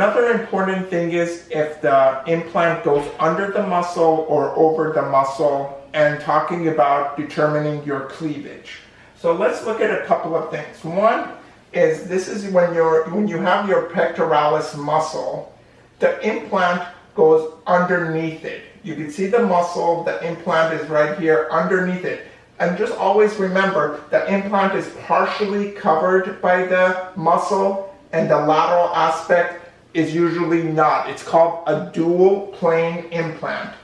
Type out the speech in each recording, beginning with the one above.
Another important thing is if the implant goes under the muscle or over the muscle and talking about determining your cleavage. So let's look at a couple of things. One is this is when you're when you have your pectoralis muscle, the implant goes underneath it. You can see the muscle, the implant is right here underneath it. And just always remember, the implant is partially covered by the muscle and the lateral aspect is usually not. It's called a dual plane implant.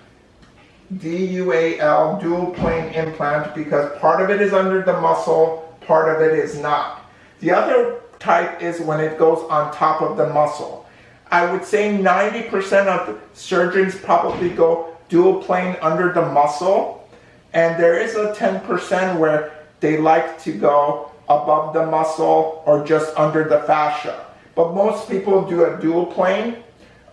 D-U-A-L, dual plane implant, because part of it is under the muscle, part of it is not. The other type is when it goes on top of the muscle. I would say 90% of surgeons probably go dual plane under the muscle, and there is a 10% where they like to go above the muscle or just under the fascia. But most people do a dual plane.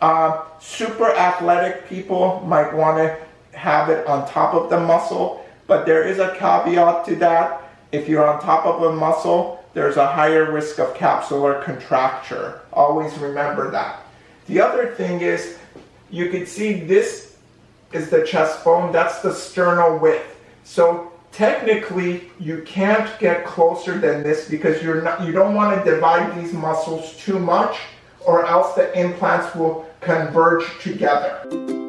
Uh, super athletic people might want to have it on top of the muscle, but there is a caveat to that. If you're on top of a muscle, there's a higher risk of capsular contracture. Always remember that. The other thing is, you can see this is the chest bone, that's the sternal width. So technically, you can't get closer than this because you're not, you don't want to divide these muscles too much or else the implants will converge together.